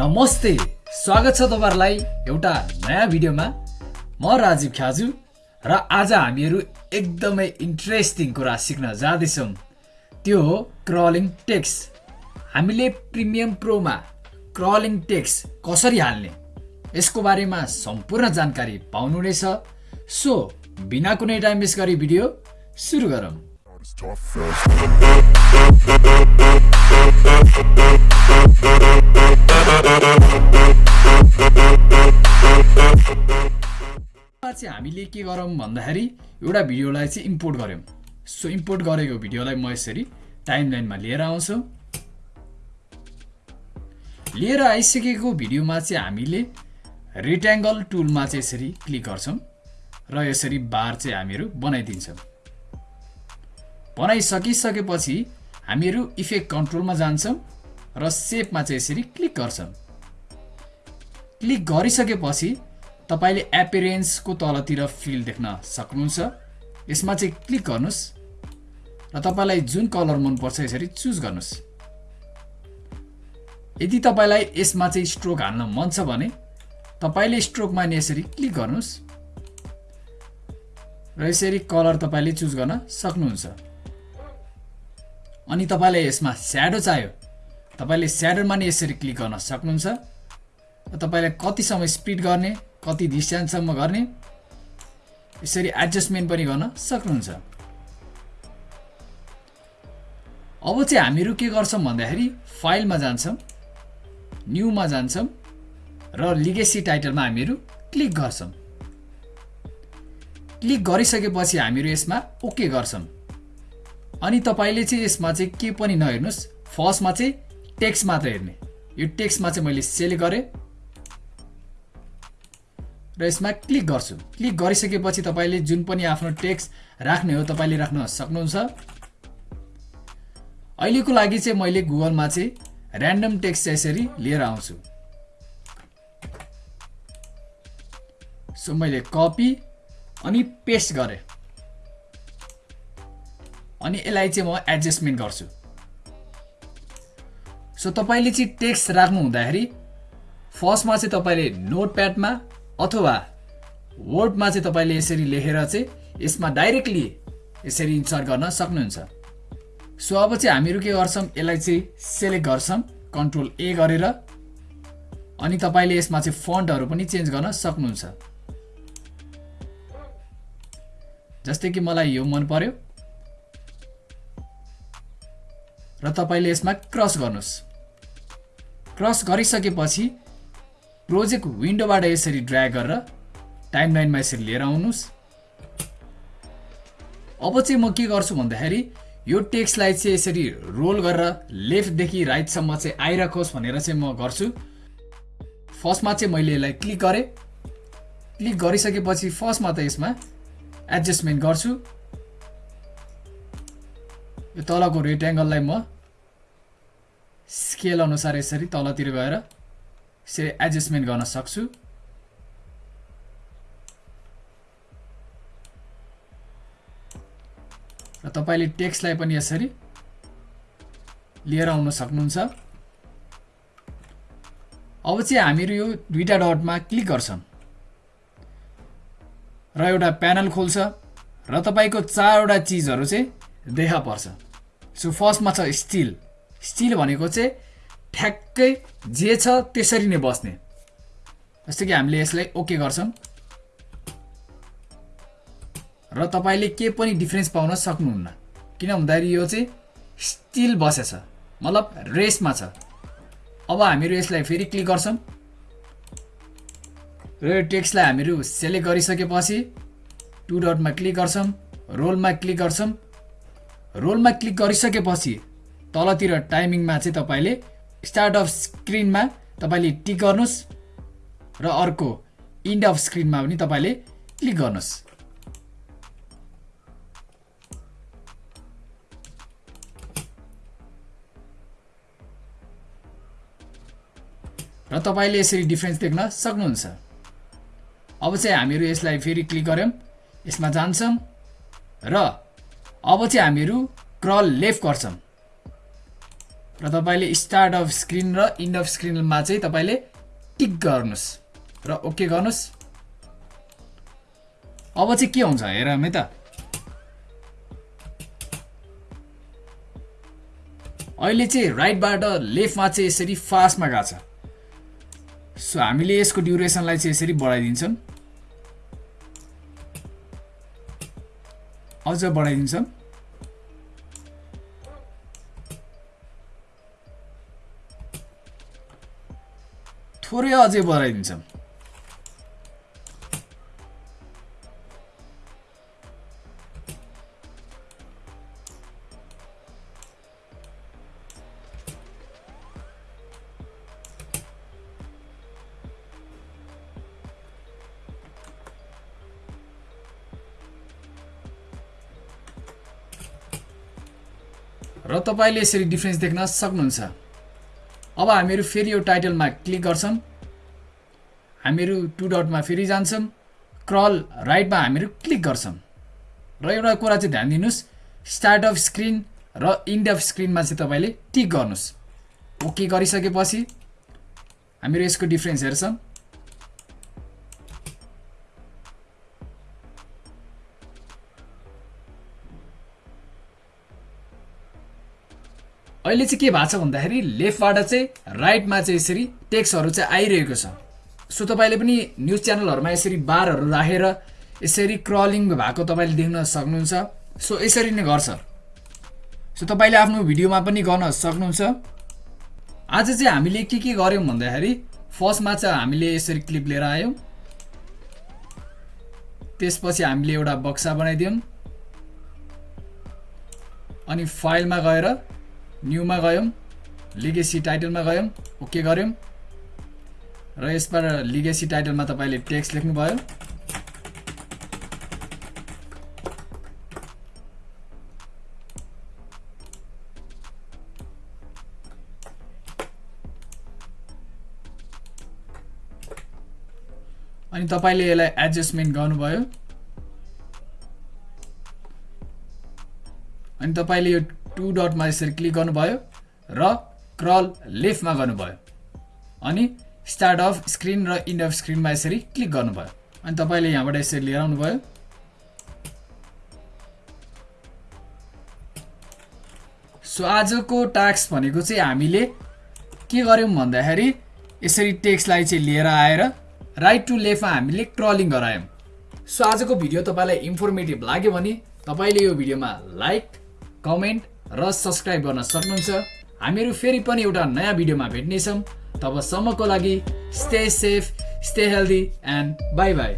नमस्ते। स्वागत छ तपाईँहरूलाई एउटा नयाँ भिडियोमा। म राजीव ख्याजु र आज हामीहरू एकदमै इन्ट्रेस्टिङ कुरा सिक्न जाँदैछौँ। त्यो हो क्रलिङ टेक्स हामीले प्रिमियम प्रोमा क्रलिङ टेक्स कसरी हाल्ने? यसको बारेमा सम्पूर्ण जानकारी पाउनुहुनेछ। सो बिना कुनै टाइम वेस्ट गरी भिडियो सुरु गरौँ। चाहिँ हामीले के गरौँ भन्दाखेरि एउटा भिडियोलाई चाहिँ इम्पोर्ट गऱ्यौँ। सो इम्पोर्ट गरेको भिडियोलाई म यसरी टाइम लाइनमा लिएर आउँछु। लिएर आइसकेको भिडियोमा चाहिँ हामीले रेक्ट्याङ्गल टुलमा चाहिँ यसरी क्लिक गर्छौँ र यसरी बार चाहिँ हामीहरू बनाइदिन्छौँ। बनाइसकिसकेपछि हामीहरू इफेक्ट कन्ट्रोलमा जान्छौँ र सेपमा चाहिँ यसरी क्लिक गर्छौँ। क्लिक गरिसकेपछि तपाईँले एपिरेन्सको तलतिर फिल देख्न सक्नुहुन्छ। यसमा चाहिँ क्लिक गर्नुहोस् र तपाईँलाई जुन कलर मनपर्छ यसरी चुज गर्नुहोस्। यदि तपाईँलाई यसमा चाहिँ स्ट्रोक हाल्न मन छ भने तपाईँले स्ट्रोकमा नि यसरी क्लिक गर्नुहोस्। र यसरी कलर तपाईँले चुज गर्न सक्नुहुन्छ। अनि तपाईँलाई यसमा स्याडो चाहियो। तपाईँले स्याडोमा नि यसरी क्लिक गर्न सक्नुहुन्छ। तपाईँलाई कतिसम्म स्पिड गर्ने कति डिस्टेन्ससम्म गर्ने यसरी एडजस्टमेन्ट पनि गर्न सक्नुहुन्छ। अब चाहिँ हामीहरू के गर्छौँ भन्दाखेरि फाइलमा जान्छौँ न्युमा जान्छौँ र लिगेसी टाइटलमा हामीहरू क्लिक गर्छौँ। क्लिक गरिसकेपछि हामीहरू यसमा ओके गर्छौँ। अनि तपाईँले चाहिँ यसमा चाहिँ के पनि नहेर्नुहोस्। फर्स्टमा चाहिँ टेक्स्ट मात्र हेर्ने। यो टेक्स्टमा चाहिँ मैले सेलेक्ट गरेँ। र यसमा क्लिक गर्छु। क्लिक गरिसकेपछि तपाईँले जुन पनि आफ्नो टेक्स्ट राख्ने हो तपाईँले राख्न सक्नुहुन्छ। अहिलेको लागि चाहिँ मैले गुगलमा चाहिँ ऱ्यान्डम टेक्स्ट यसरी लिएर आउँछु। सो मैले कपी अनि पेस्ट गरेँ। अनि यसलाई चाहिँ म एडजस्टमेन्ट गर्छु। सो तपाईँले चाहिँ टेक्स्ट राख्नु हुँदाखेरि फर्स्टमा चाहिँ तपाईँले नोट प्याडमा अथवा वर्डमा चाहिँ तपाईँले यसरी लेखेर चाहिँ यसमा डाइरेक्टली यसरी इन्सर्ट गर्न सक्नुहुन्छ। सो अब चाहिँ हामीहरू के गर्छौँ? यसलाई चाहिँ सेलेक्ट गर्छौँ कन्ट्रोल ए गरेर। अनि तपाईँले यसमा चाहिँ फन्टहरू पनि चेन्ज गर्न सक्नुहुन्छ। जस्तै कि मलाई यो मन पर्यो। र तपाईँले यसमा क्रस गर्नुहोस्। क्रस गरिसकेपछि प्रोजेक्ट विन्डोबाट यसरी ड्राग गरेर टाइम लाइनमा यसरी लिएर आउनुहोस्। अब चाहिँ म के गर्छु भन्दाखेरि यो टेक्स्टलाई चाहिँ यसरी रोल गरेर लेफ्टदेखि राइटसम्म चाहिँ आइराखोस् भनेर चाहिँ म गर्छु। फर्स्टमा चाहिँ मैले यसलाई क्लिक गरेँ। क्लिक गरिसकेपछि फर्स्टमा त यसमा एडजस्टमेन्ट गर्छु। यो तलको रेक्ट्याङ्गललाई म स्केल अनुसार यसरी तलतिर गएर यसरी एडजस्टमेन्ट गर्न सक्छु। र तपाईँले टेक्स्टलाई पनि यसरी लिएर आउन सक्नुहुन्छ। अब चाहिँ हामीहरू यो दुईवटा डटमा क्लिक गर्छौँ। र एउटा प्यानल खोल्छ। र तपाईँको चारवटा चिजहरू चाहिँ देखा पर्छ। सो फर्स्टमा छ स्टिल। स्टिल भनेको चाहिँ ठ्याक्कै जे छ त्यसरी नै बस्ने। जस्तो कि हामीले यसलाई ओके गर्छौँ। र तपाईँले के पनि डिफ्रेन्स पाउन सक्नुहुन्न। किन भन्दाखेरि यो चाहिँ स्टिल बसेछ। मतलब रेसमा छ। अब हामीहरू यसलाई फेरि क्लिक गर्छौँ। र यो टेक्स्टलाई हामीहरू सेलेक्ट गरिसकेपछि टु डटमा क्लिक गर्छौँ। रोलमा क्लिक गर्छौँ। रोलमा क्लिक गरिसकेपछि तलतिर टाइमिङमा चाहिँ तपाईँले स्टार्ट अफ स्क्रिनमा तपाईँले टिक गर्नुहोस् र अर्को इन्ड अफ स्क्रिनमा पनि तपाईँले क्लिक गर्नुहोस्। र तपाईँले यसरी डिफ्रेन्स देख्न सक्नुहुन्छ। अब चाहिँ हामीहरू यसलाई फेरि क्लिक गऱ्यौँ। यसमा जान्छौँ र अब चाहिँ हामीहरू क्रल लेफ्ट गर्छौँ। र तपाईँले स्टार्ट अफ स्क्रिन र इन्ड अफ स्क्रिनमा चाहिँ तपाईँले टिक गर्नुहोस्। र ओके गर्नुहोस्। अब चाहिँ के हुन्छ हेर है त। अहिले चाहिँ राइटबाट लेफ्टमा चाहिँ यसरी फास्टमा गएको छ। सो हामीले यसको ड्युरेसनलाई चाहिँ यसरी बढाइदिन्छौँ। अझ बढाइदिन्छौँ। थोरै अझै बढाइदिन्छौँ। र तपाईँले यसरी डिफ्रेन्स देख्न सक्नुहुन्छ। अब हामीहरू फेरि यो टाइटलमा क्लिक गर्छौँ। हामीहरू टु डटमा फेरि जान्छौँ। क्रल राइटमा हामीहरू क्लिक गर्छौँ। र एउटा कुरा चाहिँ ध्यान दिनुहोस्। स्टार्ट अफ स्क्रिन र इन्ड अफ स्क्रिनमा चाहिँ तपाईँले टिक गर्नुहोस्। ओके गरिसकेपछि हामीहरू यसको डिफ्रेन्स हेर्छौँ। अहिले चाहिँ के भएको छ भन्दाखेरि लेफ्टबाट चाहिँ राइटमा चाहिँ यसरी टेक्स्टहरू चाहिँ आइरहेको छ। सो तपाईँले पनि न्युज च्यानलहरूमा यसरी बारहरू राखेर यसरी क्रलिङ भएको तपाईँले देख्न सक्नुहुन्छ। सो यसरी नै गर्छ। सो तपाईँले आफ्नो भिडियोमा पनि गर्न सक्नुहुन्छ। आज चाहिँ हामीले के के गऱ्यौँ भन्दाखेरि फर्स्टमा चाहिँ हामीले यसरी क्लिप लिएर आयौँ। त्यसपछि हामीले एउटा बक्सा बनाइदियौँ। अनि फाइलमा गएर न्युमा गयौँ लिगेसी टाइटलमा गयौँ ओके गऱ्यौँ। र यसबाट लिगेसी टाइटलमा तपाईँले टेक्स्ट लेख्नुभयो। अनि तपाईँले यसलाई एडजस्टमेन्ट गर्नुभयो। अनि तपाईँले यो टु डटमा यसरी क्लिक गर्नुभयो र क्रल लेफ्टमा गर्नुभयो। अनि स्टार्ट अफ स्क्रिन र इन्ड अफ स्क्रिनमा यसरी क्लिक गर्नुभयो। अनि तपाईँले यहाँबाट यसरी लिएर आउनुभयो। सो आजको टास्क भनेको चाहिँ हामीले के गर्यौँ भन्दाखेरि यसरी टेक्स्टलाई चाहिँ लिएर आएर राइट टु लेफ्टमा हामीले क्रलिङ गरायौँ। सो आजको भिडियो तपाईँलाई इन्फर्मेटिभ लाग्यो भने तपाईँले यो भिडियोमा लाइक कमेन्ट र सब्सक्राइब गर्न सक्नुहुन्छ। हामीहरू फेरि पनि एउटा नयाँ भिडियोमा भेट्नेछौँ। तबसम्मको लागि stay safe stay healthy and bye bye